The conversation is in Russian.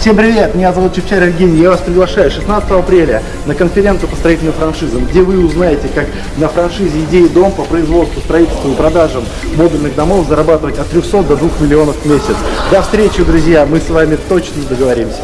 Всем привет, меня зовут Чевчар Евгений, я вас приглашаю 16 апреля на конференцию по строительным франшизам, где вы узнаете, как на франшизе идеи дом по производству, строительству и продажам модульных домов зарабатывать от 300 до 2 миллионов в месяц. До встречи, друзья, мы с вами точно договоримся.